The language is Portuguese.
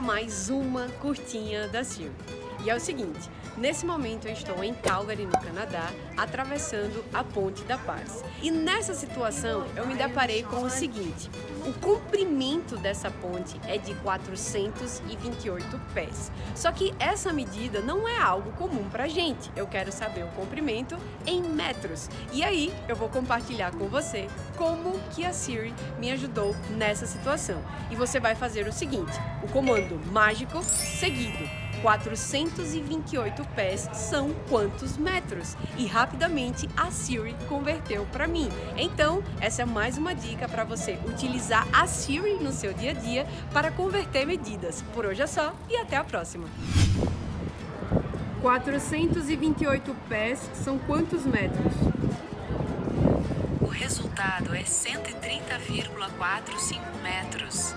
mais uma curtinha da Siri. E é o seguinte, nesse momento eu estou em Calgary, no Canadá, atravessando a Ponte da Paz. E nessa situação eu me deparei com o seguinte, o comprimento dessa ponte é de 428 pés. Só que essa medida não é algo comum pra gente. Eu quero saber o comprimento em metros. E aí eu vou compartilhar com você como que a Siri me ajudou nessa situação. E você vai fazer o seguinte, o comando mágico seguido 428 pés são quantos metros? E rapidamente a Siri converteu para mim. Então, essa é mais uma dica para você utilizar a Siri no seu dia a dia para converter medidas. Por hoje é só e até a próxima! 428 pés são quantos metros? O resultado é 130,45 metros.